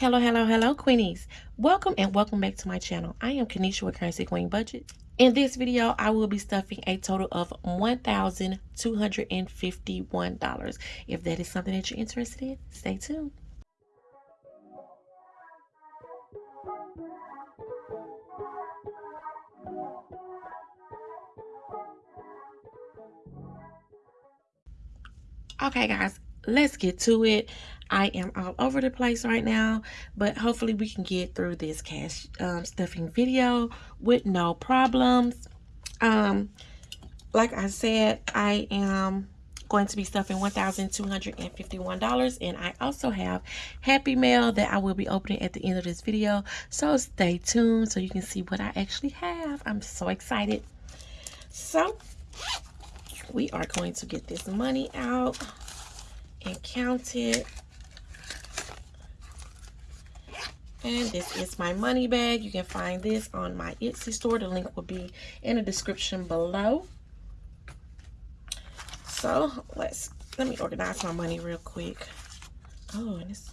Hello, hello, hello, Queenies. Welcome and welcome back to my channel. I am Kanisha with Currency Queen Budget. In this video, I will be stuffing a total of $1,251. If that is something that you're interested in, stay tuned. Okay, guys, let's get to it. I am all over the place right now, but hopefully we can get through this cash um, stuffing video with no problems. Um, like I said, I am going to be stuffing $1,251 and I also have Happy Mail that I will be opening at the end of this video. So stay tuned so you can see what I actually have. I'm so excited. So we are going to get this money out and count it. And this is my money bag. You can find this on my Etsy store. The link will be in the description below. So let's let me organize my money real quick. Oh, and it's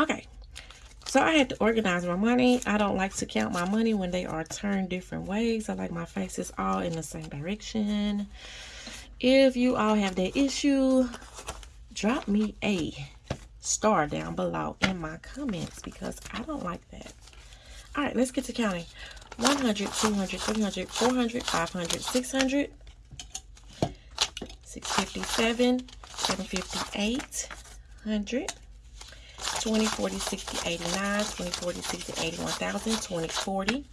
Okay, so I had to organize my money. I don't like to count my money when they are turned different ways. I like my faces all in the same direction. If you all have that issue, drop me a star down below in my comments because I don't like that. All right, let's get to counting. 100, 200, 300, 400, 500, 600, 657, 758, 100, 20, 40, 60, 89, 20, 40, 60, 80, 1000, 20, 40,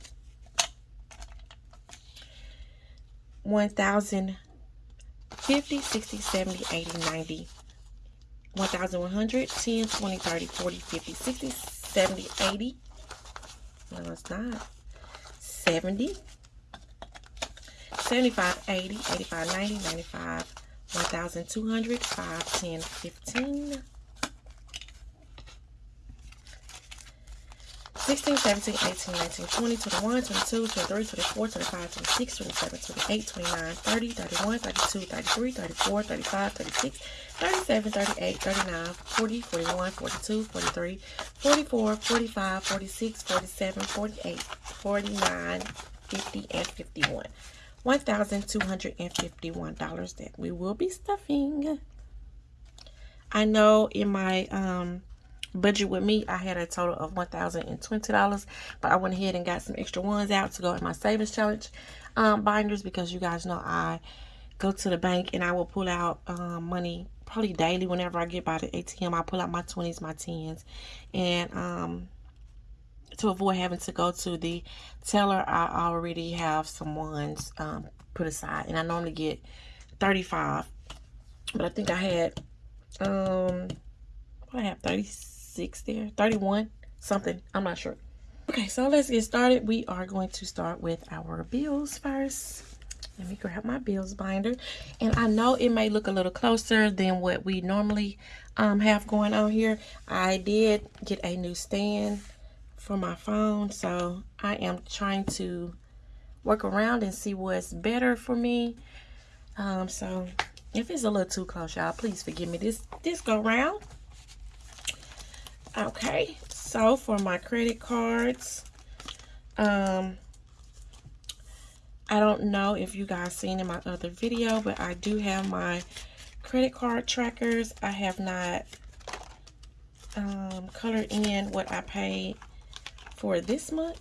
1000, 50, 60, 70, 80, 90, 1100, 10, 20, 30, 40, 50, 60, 70, 80. No, it's not. 70, 75, 80, 85, 90, 95, 1200, 5, 10, 15. 16, 17, 18, 19, 20, 21, 22, 23, 24, 25, 26, 27, 28, 29, 30, 31, 32, 33, 34, 35, 36, 37, 38, 39, 40, 41, 42, 43, 44, 45, 46, 47, 48, 49, 50, and 51. $1,251 that we will be stuffing. I know in my um budget with me i had a total of $1,020 but i went ahead and got some extra ones out to go in my savings challenge um, binders because you guys know i go to the bank and i will pull out um, money probably daily whenever i get by the atm i pull out my 20s my 10s and um, to avoid having to go to the teller i already have some ones um, put aside and i normally get 35 but i think i had um I have 36 six there? 31 something. I'm not sure. Okay so let's get started. We are going to start with our bills first. Let me grab my bills binder. And i know it may look a little closer than what we normally um, have going on here. I did get a new stand for my phone so i am trying to work around and see what's better for me. Um, so if it's a little too close y'all please forgive me. This this go round Okay, so for my credit cards, um, I don't know if you guys seen in my other video, but I do have my credit card trackers. I have not um, colored in what I paid for this month,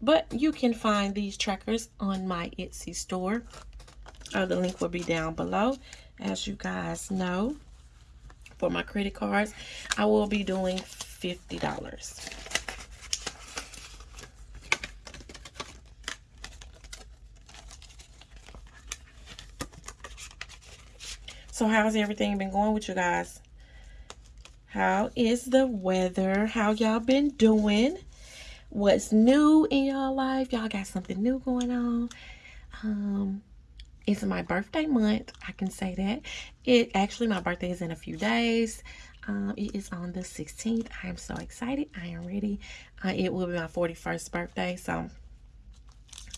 but you can find these trackers on my Etsy store. Uh, the link will be down below, as you guys know for my credit cards, I will be doing $50. So how's everything been going with you guys? How is the weather? How y'all been doing? What's new in y'all life? Y'all got something new going on? Um, it's my birthday month. I can say that. It actually my birthday is in a few days. Um, it is on the 16th. I am so excited. I am ready. Uh, it will be my 41st birthday. So,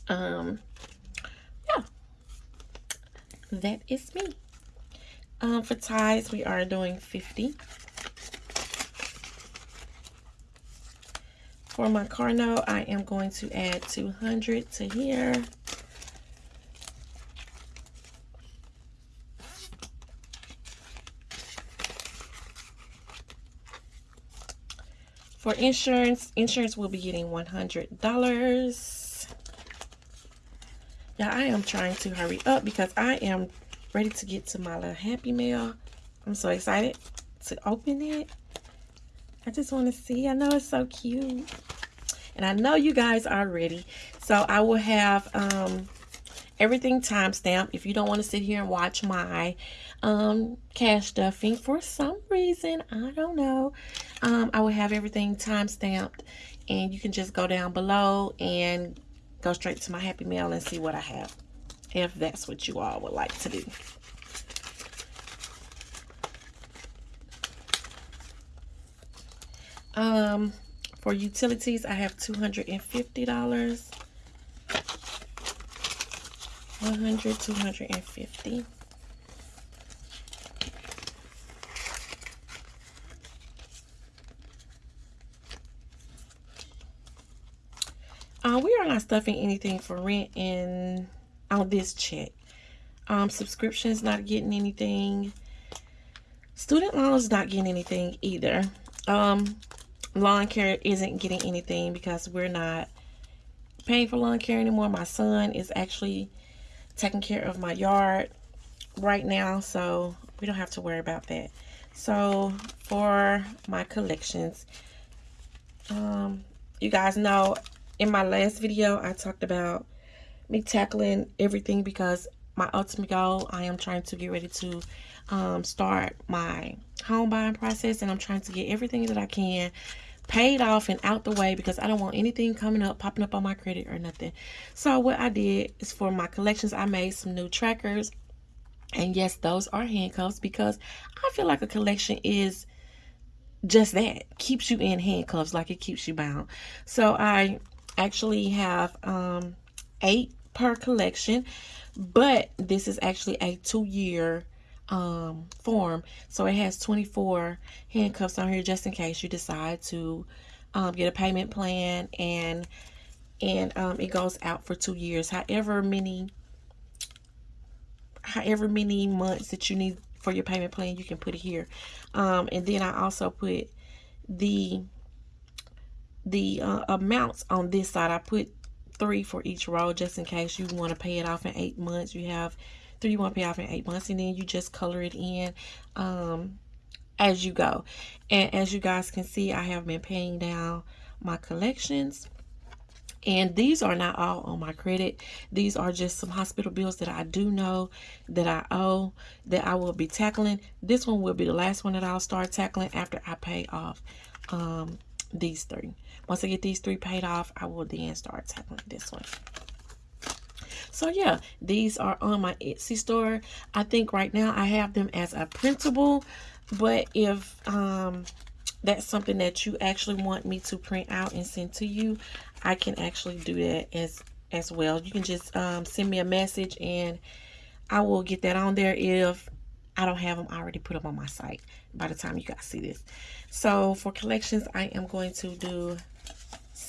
um, yeah, that is me. Um, for ties, we are doing 50. For my car note, I am going to add 200 to here. For insurance, insurance will be getting $100. Yeah, I am trying to hurry up because I am ready to get to my little Happy Mail. I'm so excited to open it. I just want to see. I know it's so cute. And I know you guys are ready. So I will have um, everything timestamped. If you don't want to sit here and watch my um, cash stuffing for some reason, I don't know, um, I will have everything time stamped and you can just go down below and go straight to my Happy Mail and see what I have if that's what you all would like to do. Um, for utilities, I have $250. 100 250 uh, we are not stuffing anything for rent in on this check. Um subscriptions not getting anything. Student loans not getting anything either. Um lawn care isn't getting anything because we're not paying for lawn care anymore. My son is actually taking care of my yard right now so we don't have to worry about that. So for my collections um you guys know in my last video i talked about me tackling everything because my ultimate goal i am trying to get ready to um, start my home buying process and i'm trying to get everything that i can paid off and out the way because I don't want anything coming up, popping up on my credit or nothing. So what I did is for my collections, I made some new trackers. And yes, those are handcuffs because I feel like a collection is just that. Keeps you in handcuffs like it keeps you bound. So I actually have um, eight per collection. But this is actually a two-year um, form. So it has 24 handcuffs on here just in case you decide to um, get a payment plan and and um, it goes out for two years. However many however many months that you need for your payment plan, you can put it here. Um, and then I also put the the uh, amounts on this side. I put three for each row just in case you want to pay it off in eight months. You have three you want to pay off in eight months and then you just color it in um, as you go. And as you guys can see I have been paying down my collections. And these are not all on my credit. These are just some hospital bills that I do know that I owe that I will be tackling. This one will be the last one that I'll start tackling after I pay off um, these three once I get these three paid off I will then start tackling this one so yeah, these are on my Etsy store. I think right now I have them as a printable, but if um, that's something that you actually want me to print out and send to you, I can actually do that as as well. You can just um, send me a message and I will get that on there if I don't have them already put up on my site by the time you guys see this. So for collections, I am going to do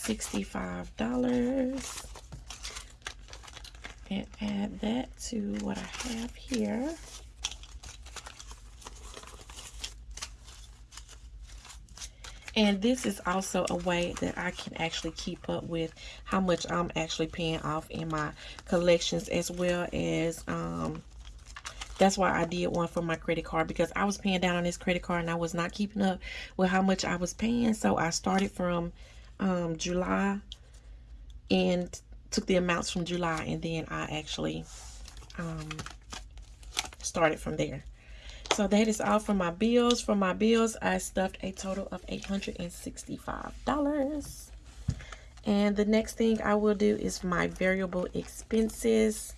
$65 and add that to what I have here. And this is also a way that I can actually keep up with how much I'm actually paying off in my collections as well as um, that's why I did one for my credit card because I was paying down on this credit card and I was not keeping up with how much I was paying. So I started from um, July and took the amounts from July and then I actually um, started from there. So that is all for my bills. For my bills, I stuffed a total of $865. And the next thing I will do is my variable expenses.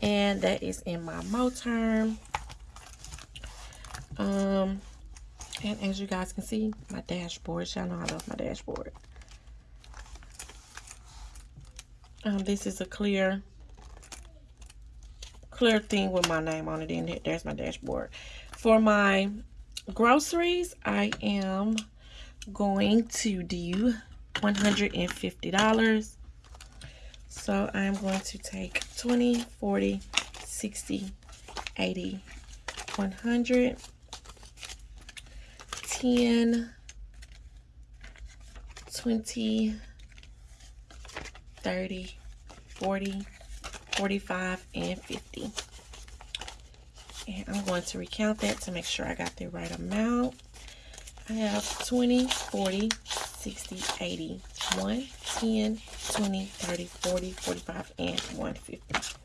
And that is in my term. Um, and as you guys can see, my dashboard. Y'all know I love my dashboard. Um, this is a clear, clear thing with my name on it. And there's my dashboard. For my groceries, I am going to do $150. So I'm going to take 20, 40, 60, 80, 100, 10, 20, 30, 40, 45, and 50. And I'm going to recount that to make sure I got the right amount. I have 20, 40, 60, 80, 1, 10, 20, 30, 40, 45, and 150.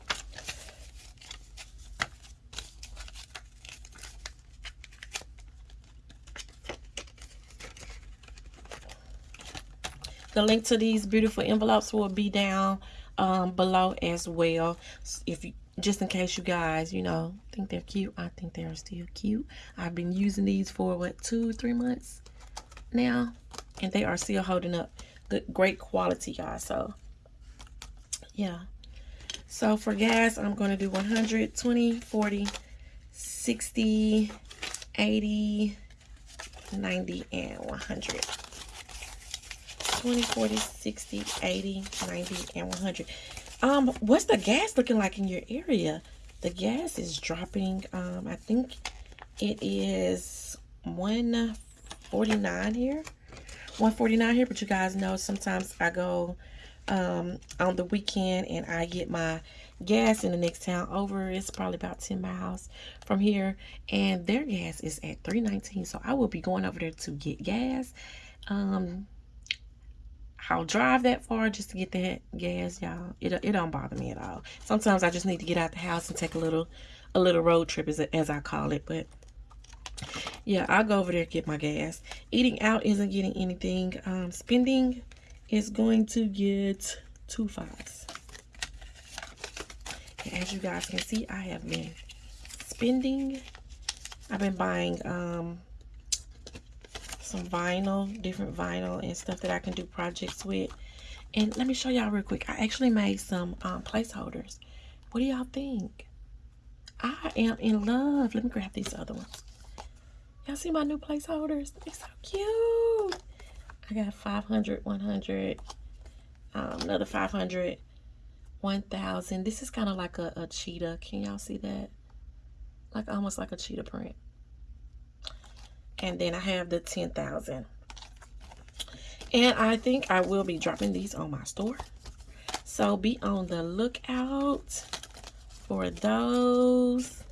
The link to these beautiful envelopes will be down um, below as well. If you just in case you guys, you know, think they're cute. I think they're still cute. I've been using these for what two, three months now, and they are still holding up. Good, great quality, guys. So, yeah. So for gas, I'm going to do 100, 20, 40, 60, 80, 90, and 100. 20, 40, 60, 80, 90, and 100. Um, what's the gas looking like in your area? The gas is dropping. Um, I think it is 149 here. 149 here, but you guys know sometimes I go um on the weekend and I get my gas in the next town over. It's probably about 10 miles from here, and their gas is at 319. So I will be going over there to get gas. Um, I'll drive that far just to get that gas, y'all. It, it don't bother me at all. Sometimes I just need to get out the house and take a little a little road trip as, as I call it. But yeah, I'll go over there get my gas. Eating out isn't getting anything. Um, spending is going to get two fives. And as you guys can see, I have been spending. I've been buying um, some vinyl, different vinyl and stuff that I can do projects with. And let me show y'all real quick. I actually made some um, placeholders. What do y'all think? I am in love. Let me grab these other ones. Y'all see my new placeholders? They're so cute. I got 500, 100, um, another 500, 1000. This is kind of like a, a cheetah. Can y'all see that? Like almost like a cheetah print and then I have the 10,000 and I think I will be dropping these on my store. So be on the lookout for those.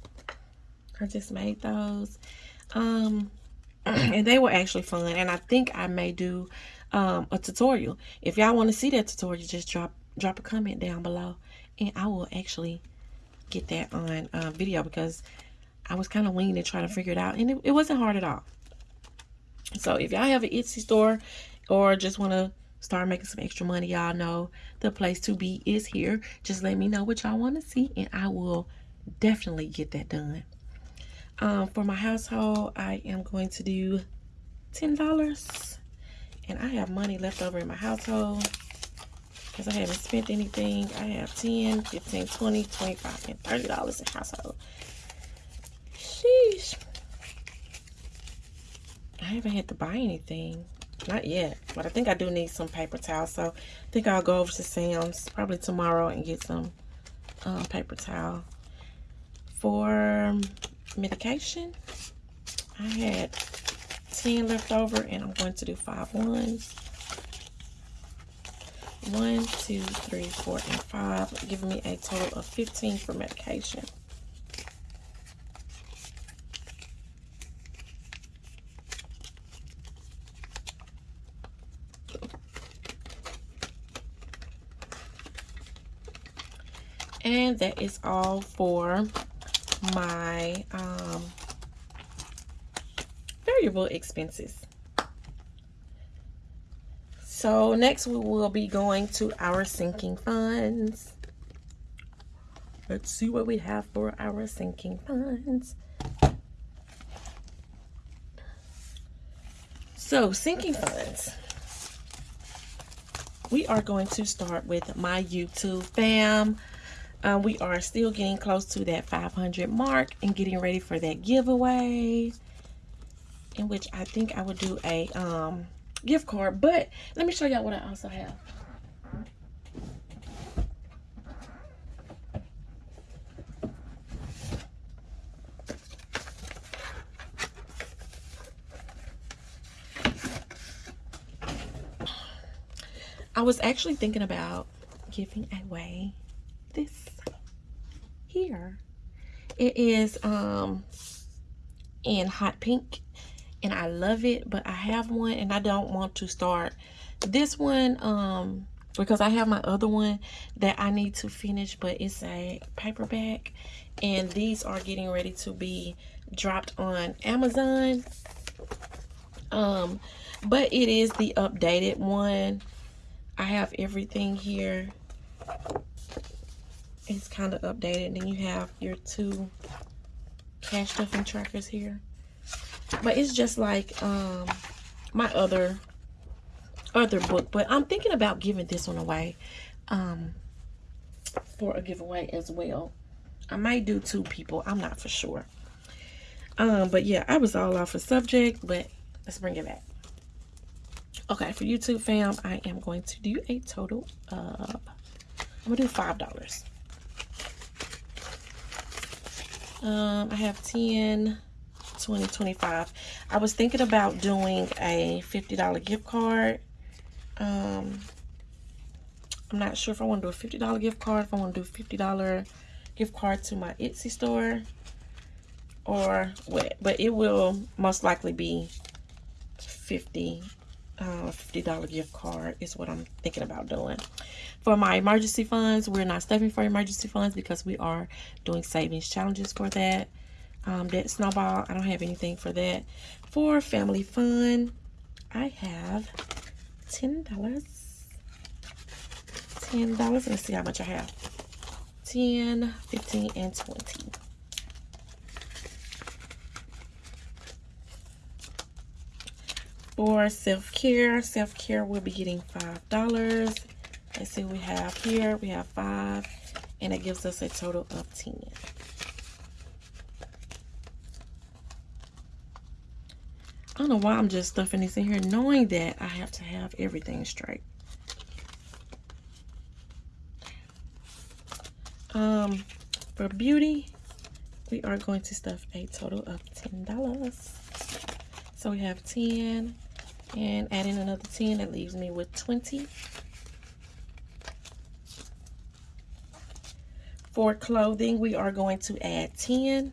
I just made those. Um and they were actually fun and I think I may do um, a tutorial. If y'all want to see that tutorial just drop drop a comment down below and I will actually get that on uh, video because I was kind of winging it trying to figure it out and it, it wasn't hard at all so if y'all have an Etsy store or just want to start making some extra money, y'all know the place to be is here. Just let me know what y'all want to see and I will definitely get that done. Um, for my household, I am going to do $10. And I have money left over in my household because I haven't spent anything. I have 10, 15, 20, 25, and $30 in household. Sheesh. I haven't had to buy anything. Not yet. But I think I do need some paper towels. So I think I'll go over to Sam's probably tomorrow and get some um, paper towel. For medication, I had 10 left over and I'm going to do five ones. One, two, three, four, and five, giving me a total of 15 for medication. And that is all for my um, variable expenses. So next we will be going to our sinking funds. Let's see what we have for our sinking funds. So sinking funds. We are going to start with my YouTube fam. Um, we are still getting close to that 500 mark and getting ready for that giveaway in which I think I would do a um, gift card. But let me show y'all what I also have. I was actually thinking about giving away this here. It is um in hot pink and I love it, but I have one and I don't want to start this one um because I have my other one that I need to finish, but it's a paperback and these are getting ready to be dropped on Amazon. Um, but it is the updated one. I have everything here it's kind of updated. Then you have your two cash stuffing trackers here. But it's just like um, my other other book. But I'm thinking about giving this one away um, for a giveaway as well. I might do two people. I'm not for sure. Um, but yeah, I was all off the subject, but let's bring it back. Okay, for YouTube fam, I am going to do a total of, I'm going to do $5. Um i have 10 2025 i was thinking about doing a $50 gift card. Um i'm not sure if i want to do a $50 gift card if i want to do a $50 gift card to my etsy store or what but it will most likely be 50 uh, $50 gift card is what I'm thinking about doing. For my emergency funds, we're not stuffing for emergency funds because we are doing savings challenges for that um, that snowball. I don't have anything for that. For family fun, I have $10. $10. Let's see how much I have. 10, 15, and 20. For self-care, self-care we'll be getting $5. Let's see we have here. We have 5 and it gives us a total of 10. I don't know why I'm just stuffing this in here knowing that I have to have everything straight. Um, for beauty, we are going to stuff a total of $10. So we have 10 and adding another 10, that leaves me with 20. For clothing, we are going to add 10.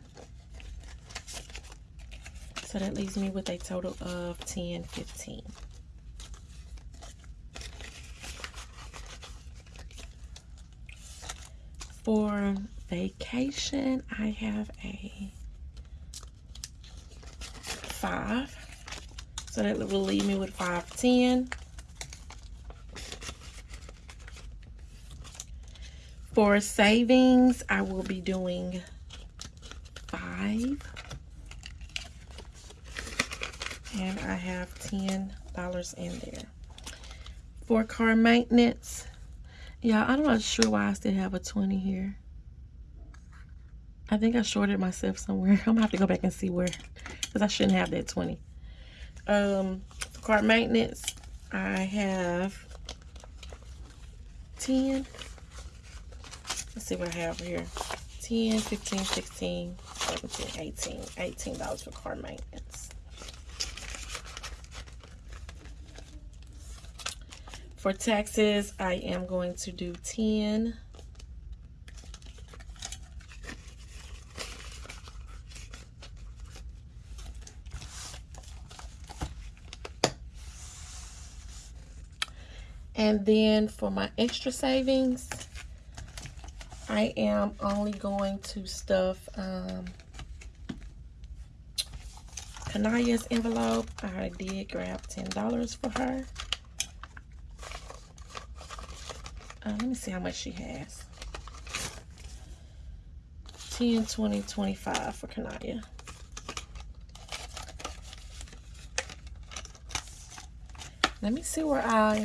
So that leaves me with a total of 10, 15. For vacation, I have a 5. So that will leave me with 510. For savings, I will be doing 5 and I have $10 in there. For car maintenance, yeah, I'm not sure why I still have a 20 here. I think I shorted myself somewhere. I'm gonna have to go back and see where, because I shouldn't have that 20. Um, car maintenance, I have 10. Let's see what I have here. 10, 15, 16, 17, 18. $18 for car maintenance. For taxes, I am going to do 10. And then for my extra savings, I am only going to stuff um, Kanaya's envelope. I did grab $10 for her. Uh, let me see how much she has. 10, 20, 25 for Kanaya. Let me see where I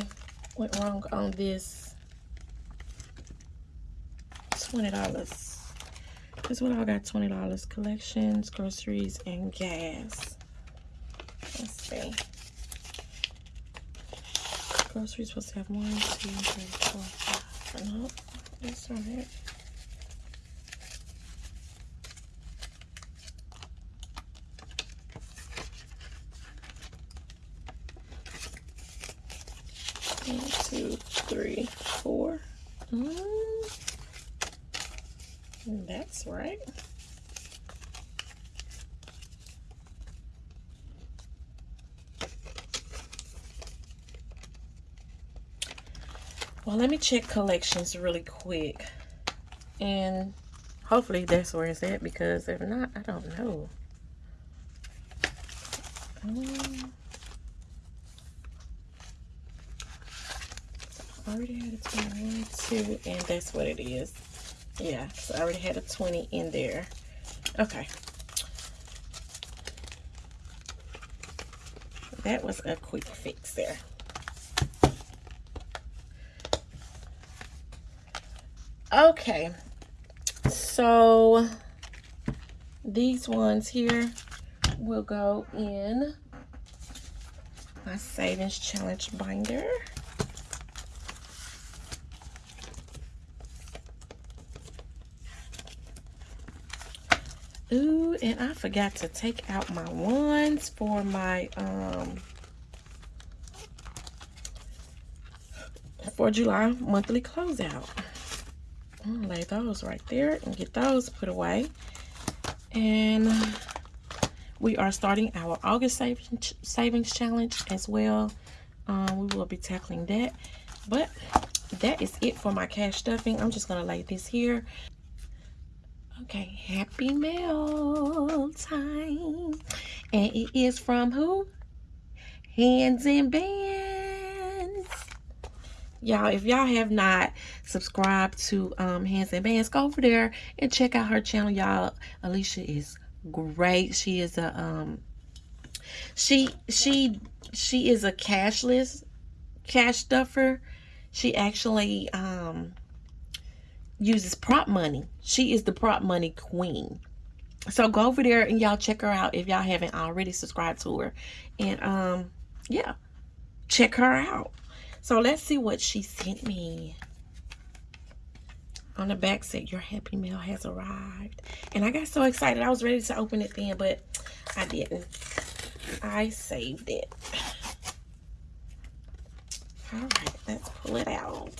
went wrong on this $20. This one I got $20. Collections, groceries, and gas. Let's see. Groceries supposed to have one, two, three, four, five. That's not it. two, three, four. Mm, that's right. Well, let me check collections really quick. And hopefully that's where it's at because if not, I don't know. Um, already had a 21, 2, and that's what it is. Yeah, so I already had a 20 in there. Okay. That was a quick fix there. Okay. So, these ones here will go in my savings challenge binder. Ooh, and I forgot to take out my ones for my, um, for July monthly closeout. I'm gonna lay those right there and get those put away. And we are starting our August savings, savings challenge as well. Um, we will be tackling that. But that is it for my cash stuffing. I'm just gonna lay this here Okay, happy mail time. And it is from who? Hands and Bands. Y'all, if y'all have not subscribed to um, Hands and Bands, go over there and check out her channel, y'all. Alicia is great. She is a um she she she is a cashless cash stuffer. She actually um uses prop money. She is the prop money queen. So go over there and y'all check her out if y'all haven't already subscribed to her. And um, yeah, check her out. So let's see what she sent me. On the back said, your happy mail has arrived. And I got so excited. I was ready to open it then, but I didn't. I saved it. All right, let's pull it out.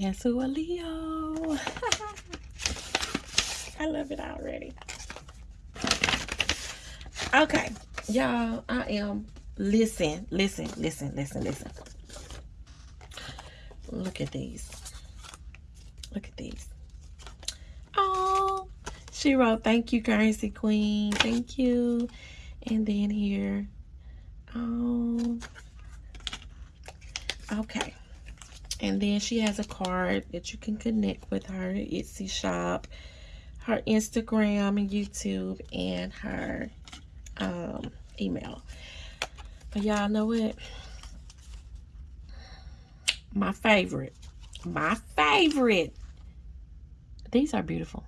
Guess who a Leo? I love it already. Okay, y'all, I am, listen, listen, listen, listen, listen. Look at these. Look at these. Oh, she wrote, thank you, currency queen. Thank you. And then here, oh, okay. And then she has a card that you can connect with her Etsy shop, her Instagram and YouTube, and her um, email. But y'all know what? My favorite. My favorite. These are beautiful.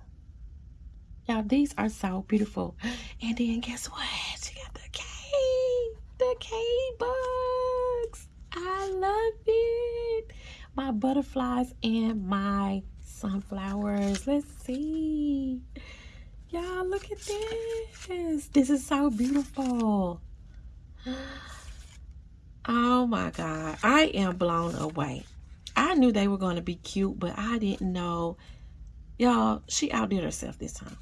Y'all, these are so beautiful. And then guess what? She got the K. The K bugs. I love it my butterflies and my sunflowers. Let's see. Y'all, look at this. This is so beautiful. Oh my God. I am blown away. I knew they were going to be cute, but I didn't know Y'all, she outdid herself this time.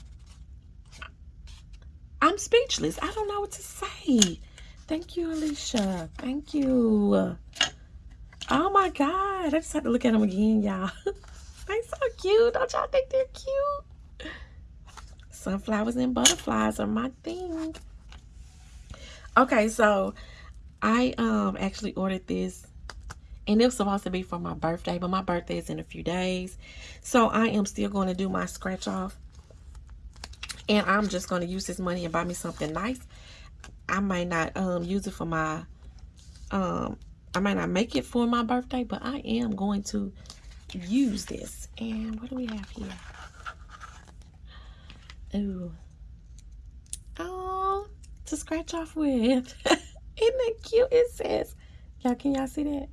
I'm speechless. I don't know what to say. Thank you, Alicia. Thank you. Oh my God. I just have to look at them again, y'all. they're so cute. Don't y'all think they're cute? Sunflowers and butterflies are my thing. Okay, so I um actually ordered this and it was supposed to be for my birthday, but my birthday is in a few days. So I am still going to do my scratch off. And I'm just going to use this money and buy me something nice. I might not um use it for my um I might not make it for my birthday, but I am going to use this. And what do we have here? Ooh. Oh, to scratch off with. Isn't that cute? It says, y'all, can y'all see that?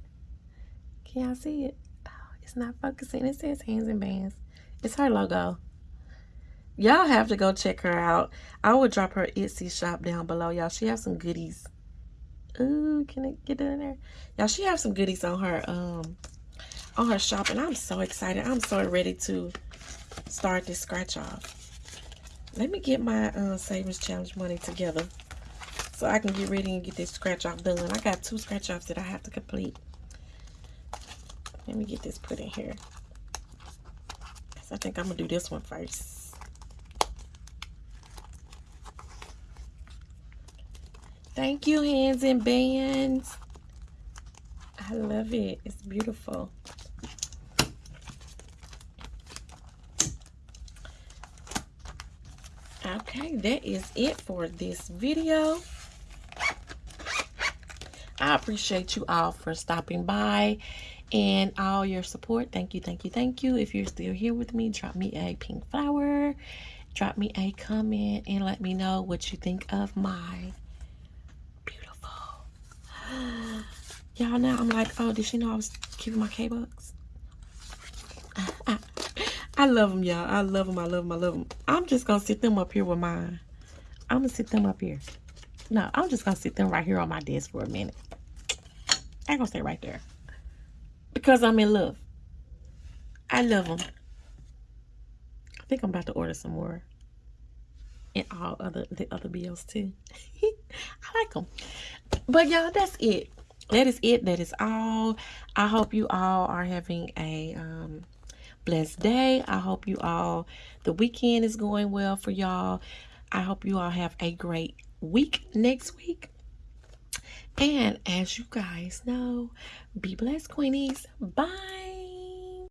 Can y'all see it? Oh, it's not focusing. It says hands and bands. It's her logo. Y'all have to go check her out. I will drop her Etsy shop down below, y'all. She has some goodies. Ooh, can it get in there? Y'all, she has some goodies on her um on her shop, and I'm so excited. I'm so ready to start this scratch off. Let me get my uh, savings challenge money together so I can get ready and get this scratch off done. I got two scratch offs that I have to complete. Let me get this put in here. I think I'm to do this one first. Thank you, hands and bands. I love it. It's beautiful. Okay, that is it for this video. I appreciate you all for stopping by and all your support. Thank you, thank you, thank you. If you're still here with me, drop me a pink flower, drop me a comment, and let me know what you think of my. Y'all now I'm like, oh, did she know I was keeping my K-Bucks? I love them, y'all. I love them. I love them. I love them. I'm just going to sit them up here with mine. I'm going to sit them up here. No, I'm just going to sit them right here on my desk for a minute. I'm going to stay right there. Because I'm in love. I love them. I think I'm about to order some more. And all other the other bills too. I like them. But y'all, that's it. That is it. That is all. I hope you all are having a um, blessed day. I hope you all, the weekend is going well for y'all. I hope you all have a great week next week. And as you guys know, be blessed, Queenies. Bye.